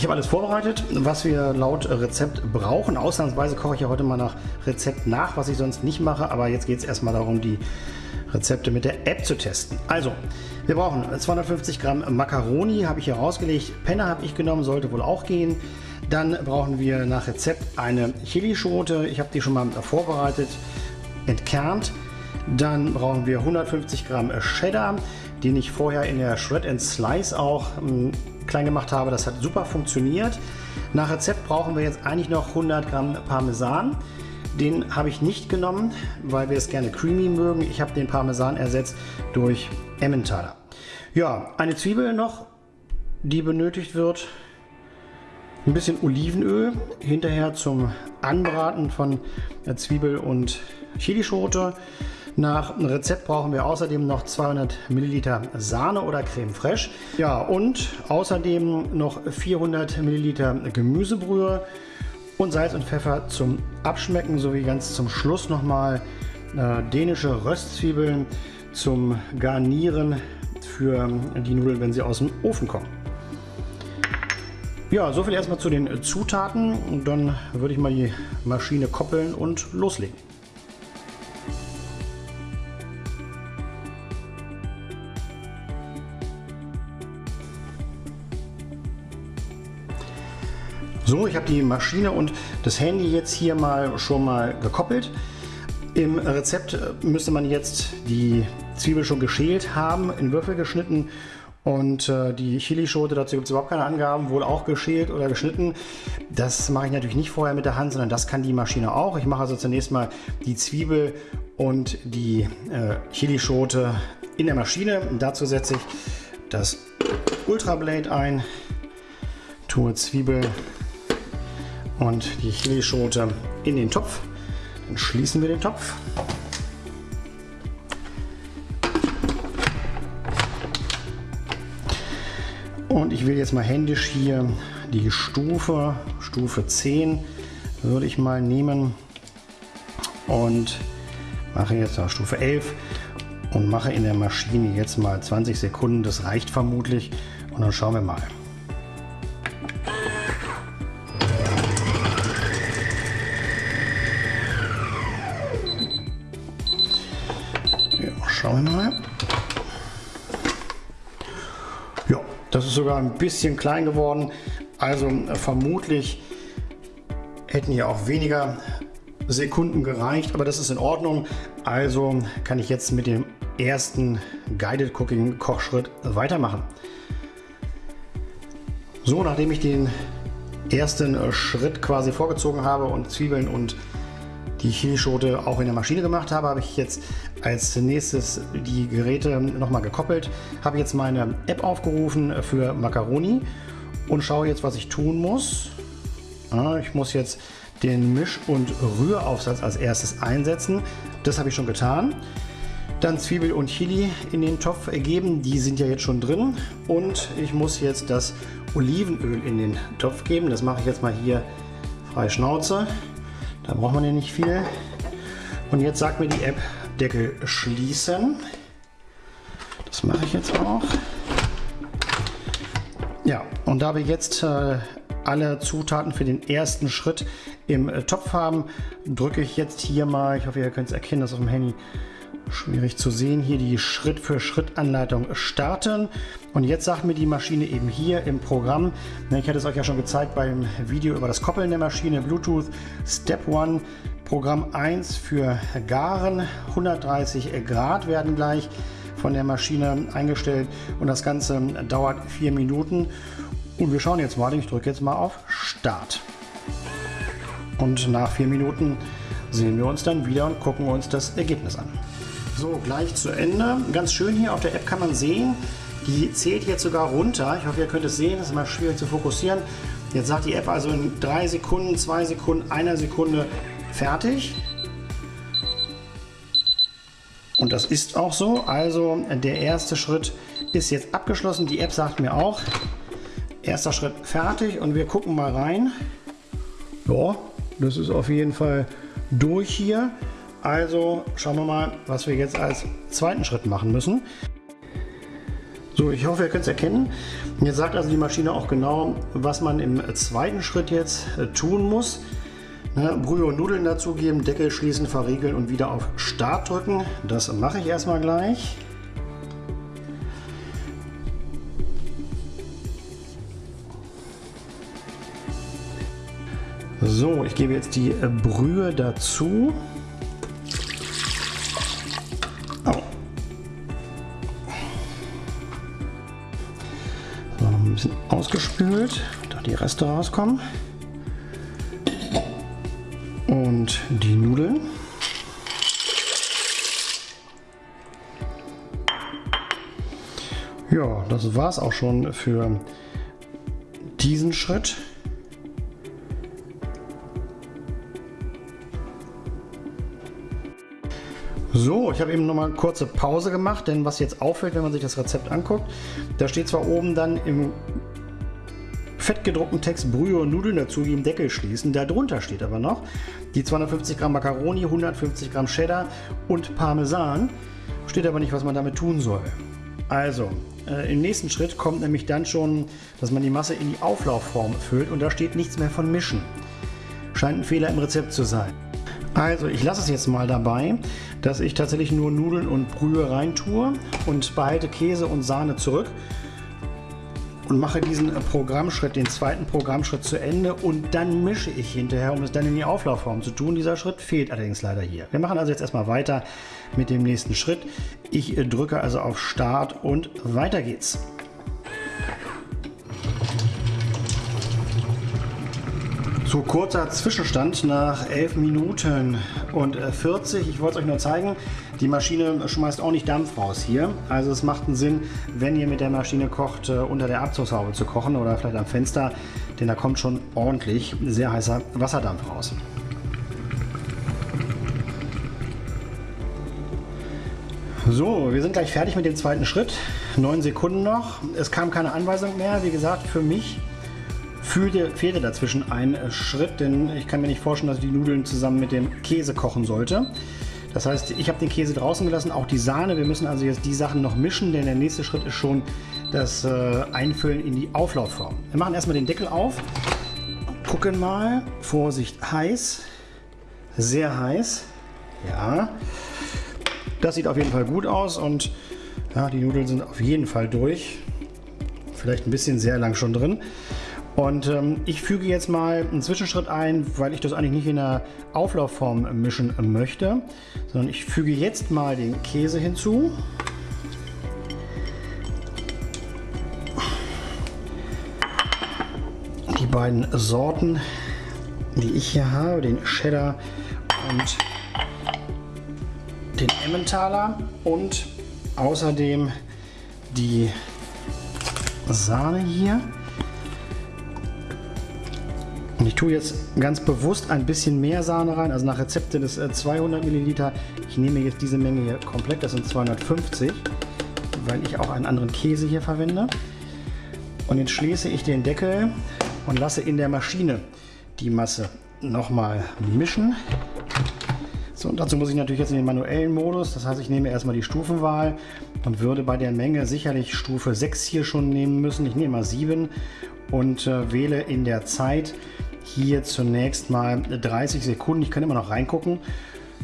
Ich habe alles vorbereitet, was wir laut Rezept brauchen. Ausnahmsweise koche ich ja heute mal nach Rezept nach, was ich sonst nicht mache. Aber jetzt geht es erstmal darum, die Rezepte mit der App zu testen. Also, wir brauchen 250 Gramm Macaroni, habe ich hier rausgelegt. Penner habe ich genommen, sollte wohl auch gehen. Dann brauchen wir nach Rezept eine Chilischote. Ich habe die schon mal vorbereitet, entkernt. Dann brauchen wir 150 Gramm Cheddar, den ich vorher in der Shred and Slice auch ähm, klein gemacht habe. Das hat super funktioniert. Nach Rezept brauchen wir jetzt eigentlich noch 100 Gramm Parmesan. Den habe ich nicht genommen, weil wir es gerne creamy mögen. Ich habe den Parmesan ersetzt durch Emmentaler. Ja, eine Zwiebel noch, die benötigt wird. Ein bisschen Olivenöl hinterher zum Anbraten von Zwiebel und Chilischote. Nach Rezept brauchen wir außerdem noch 200 Milliliter Sahne oder Creme Fraiche. Ja, und außerdem noch 400 Milliliter Gemüsebrühe und Salz und Pfeffer zum Abschmecken sowie ganz zum Schluss nochmal äh, dänische Röstzwiebeln zum Garnieren für die Nudeln, wenn sie aus dem Ofen kommen. Ja, soviel erstmal zu den Zutaten und dann würde ich mal die Maschine koppeln und loslegen. So, ich habe die Maschine und das Handy jetzt hier mal schon mal gekoppelt. Im Rezept müsste man jetzt die Zwiebel schon geschält haben, in Würfel geschnitten und äh, die Chilischote, dazu gibt es überhaupt keine Angaben, wohl auch geschält oder geschnitten. Das mache ich natürlich nicht vorher mit der Hand, sondern das kann die Maschine auch. Ich mache also zunächst mal die Zwiebel und die äh, Chilischote in der Maschine. Und dazu setze ich das Ultrablade ein, tue Zwiebel und die Chilischote in den Topf. Dann schließen wir den Topf. Und ich will jetzt mal händisch hier die Stufe, Stufe 10 würde ich mal nehmen und mache jetzt auf Stufe 11 und mache in der Maschine jetzt mal 20 Sekunden. Das reicht vermutlich und dann schauen wir mal. Schauen wir mal. Ja, das ist sogar ein bisschen klein geworden. Also äh, vermutlich hätten hier auch weniger Sekunden gereicht, aber das ist in Ordnung. Also kann ich jetzt mit dem ersten Guided Cooking Kochschritt weitermachen. So, nachdem ich den ersten äh, Schritt quasi vorgezogen habe und Zwiebeln und die Chilischote auch in der Maschine gemacht habe, habe ich jetzt als nächstes die Geräte nochmal gekoppelt, habe jetzt meine App aufgerufen für Macaroni und schaue jetzt, was ich tun muss. ich muss jetzt den Misch- und Rühraufsatz als erstes einsetzen. Das habe ich schon getan. Dann Zwiebel und Chili in den Topf geben, die sind ja jetzt schon drin. Und ich muss jetzt das Olivenöl in den Topf geben. Das mache ich jetzt mal hier frei Schnauze. Da braucht man ja nicht viel. Und jetzt sagt mir die App Deckel schließen. Das mache ich jetzt auch. Ja, und da wir jetzt äh, alle Zutaten für den ersten Schritt im äh, Topf haben, drücke ich jetzt hier mal, ich hoffe ihr könnt es erkennen, das auf dem Handy schwierig zu sehen, hier die Schritt-für-Schritt-Anleitung starten. Und jetzt sagt mir die Maschine eben hier im Programm, ne, ich hatte es euch ja schon gezeigt beim Video über das Koppeln der Maschine, Bluetooth Step 1, Programm 1 für Garen, 130 Grad werden gleich von der Maschine eingestellt und das Ganze dauert vier Minuten. Und wir schauen jetzt mal, ich drücke jetzt mal auf Start. Und nach vier Minuten sehen wir uns dann wieder und gucken uns das Ergebnis an. So, gleich zu Ende. Ganz schön hier auf der App kann man sehen, die zählt jetzt sogar runter. Ich hoffe, ihr könnt es sehen, das ist immer schwierig zu fokussieren. Jetzt sagt die App also in drei Sekunden, zwei Sekunden, einer Sekunde fertig. Und das ist auch so. Also der erste Schritt ist jetzt abgeschlossen. Die App sagt mir auch, erster Schritt fertig und wir gucken mal rein. Ja, das ist auf jeden Fall durch hier. Also schauen wir mal, was wir jetzt als zweiten Schritt machen müssen. So, ich hoffe, ihr könnt es erkennen. Jetzt sagt also die Maschine auch genau, was man im zweiten Schritt jetzt äh, tun muss. Ne, Brühe und Nudeln dazugeben, Deckel schließen, verriegeln und wieder auf Start drücken. Das mache ich erstmal gleich. So, ich gebe jetzt die äh, Brühe dazu. bisschen ausgespült, da die Reste rauskommen. Und die Nudeln. Ja, das war es auch schon für diesen Schritt. So, ich habe eben noch mal eine kurze Pause gemacht, denn was jetzt auffällt, wenn man sich das Rezept anguckt, da steht zwar oben dann im fettgedruckten Text Brühe und Nudeln dazu, die im Deckel schließen. Darunter steht aber noch die 250 Gramm Macaroni, 150 Gramm Cheddar und Parmesan. Steht aber nicht, was man damit tun soll. Also, äh, im nächsten Schritt kommt nämlich dann schon, dass man die Masse in die Auflaufform füllt und da steht nichts mehr von Mischen. Scheint ein Fehler im Rezept zu sein. Also ich lasse es jetzt mal dabei, dass ich tatsächlich nur Nudeln und Brühe reintue und behalte Käse und Sahne zurück und mache diesen Programmschritt, den zweiten Programmschritt zu Ende und dann mische ich hinterher, um es dann in die Auflaufform zu tun. Dieser Schritt fehlt allerdings leider hier. Wir machen also jetzt erstmal weiter mit dem nächsten Schritt. Ich drücke also auf Start und weiter geht's. So kurzer Zwischenstand nach 11 Minuten und 40. Ich wollte es euch nur zeigen, die Maschine schmeißt auch nicht Dampf raus hier. Also es macht einen Sinn, wenn ihr mit der Maschine kocht, äh, unter der Abzugshaube zu kochen oder vielleicht am Fenster, denn da kommt schon ordentlich sehr heißer Wasserdampf raus. So, wir sind gleich fertig mit dem zweiten Schritt. Neun Sekunden noch. Es kam keine Anweisung mehr. Wie gesagt, für mich fehlte, fehlte dazwischen ein Schritt, denn ich kann mir nicht vorstellen, dass ich die Nudeln zusammen mit dem Käse kochen sollte. Das heißt, ich habe den Käse draußen gelassen, auch die Sahne. Wir müssen also jetzt die Sachen noch mischen, denn der nächste Schritt ist schon das äh, Einfüllen in die Auflaufform. Wir machen erstmal den Deckel auf, gucken mal. Vorsicht, heiß, sehr heiß. Ja, das sieht auf jeden Fall gut aus und ja, die Nudeln sind auf jeden Fall durch. Vielleicht ein bisschen sehr lang schon drin. Und ähm, ich füge jetzt mal einen Zwischenschritt ein, weil ich das eigentlich nicht in der Auflaufform mischen möchte, sondern ich füge jetzt mal den Käse hinzu. Die beiden Sorten, die ich hier habe, den Cheddar und den Emmentaler und außerdem die Sahne hier. Ich tue jetzt ganz bewusst ein bisschen mehr Sahne rein, also nach Rezept sind es 200 Milliliter. Ich nehme jetzt diese Menge hier komplett, das sind 250, weil ich auch einen anderen Käse hier verwende. Und jetzt schließe ich den Deckel und lasse in der Maschine die Masse nochmal mischen. So, und dazu muss ich natürlich jetzt in den manuellen Modus, das heißt ich nehme erstmal die Stufenwahl und würde bei der Menge sicherlich Stufe 6 hier schon nehmen müssen. Ich nehme mal 7 und äh, wähle in der Zeit hier zunächst mal 30 Sekunden. Ich kann immer noch reingucken.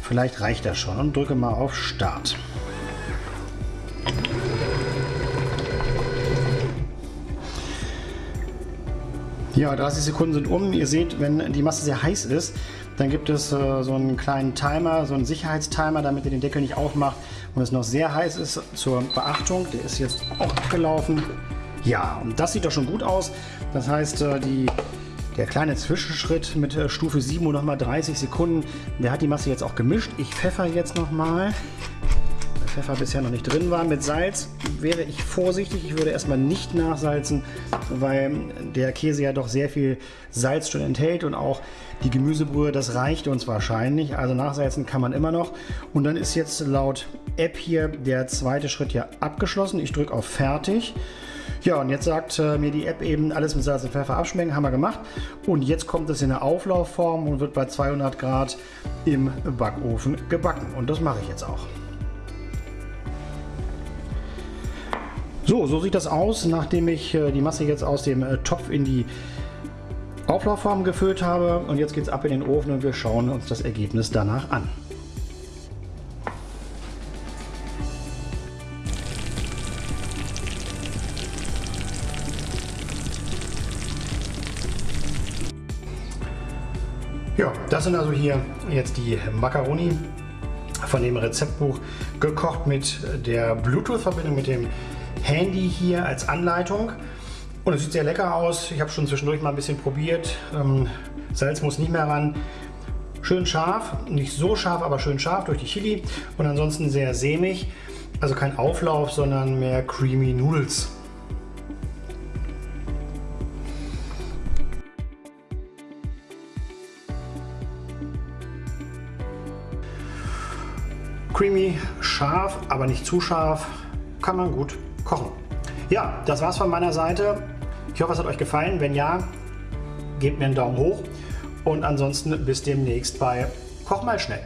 Vielleicht reicht das schon und drücke mal auf Start. Ja, 30 Sekunden sind um. Ihr seht, wenn die Masse sehr heiß ist, dann gibt es äh, so einen kleinen Timer, so einen Sicherheitstimer, damit ihr den Deckel nicht aufmacht und es noch sehr heiß ist. Zur Beachtung, der ist jetzt auch abgelaufen. Ja, und das sieht doch schon gut aus. Das heißt, äh, die der kleine Zwischenschritt mit äh, Stufe 7 und nochmal 30 Sekunden, der hat die Masse jetzt auch gemischt. Ich pfeffer jetzt nochmal. Weil Pfeffer bisher noch nicht drin war. Mit Salz wäre ich vorsichtig. Ich würde erstmal nicht nachsalzen, weil der Käse ja doch sehr viel Salz schon enthält und auch die Gemüsebrühe, das reicht uns wahrscheinlich. Also nachsalzen kann man immer noch. Und dann ist jetzt laut App hier der zweite Schritt hier abgeschlossen. Ich drücke auf Fertig. Ja, und jetzt sagt äh, mir die App eben alles mit Salz und Pfeffer abschmecken, haben wir gemacht. Und jetzt kommt es in eine Auflaufform und wird bei 200 Grad im Backofen gebacken. Und das mache ich jetzt auch. So, so sieht das aus, nachdem ich äh, die Masse jetzt aus dem äh, Topf in die Auflaufform gefüllt habe. Und jetzt geht es ab in den Ofen und wir schauen uns das Ergebnis danach an. Das sind also hier jetzt die Macaroni von dem Rezeptbuch gekocht mit der Bluetooth-Verbindung mit dem Handy hier als Anleitung. Und es sieht sehr lecker aus. Ich habe schon zwischendurch mal ein bisschen probiert. Ähm, Salz muss nicht mehr ran. Schön scharf, nicht so scharf, aber schön scharf durch die Chili. Und ansonsten sehr sämig. Also kein Auflauf, sondern mehr Creamy Noodles. Creamy, scharf, aber nicht zu scharf. Kann man gut kochen. Ja, das war's von meiner Seite. Ich hoffe, es hat euch gefallen. Wenn ja, gebt mir einen Daumen hoch. Und ansonsten bis demnächst bei Koch mal schnell.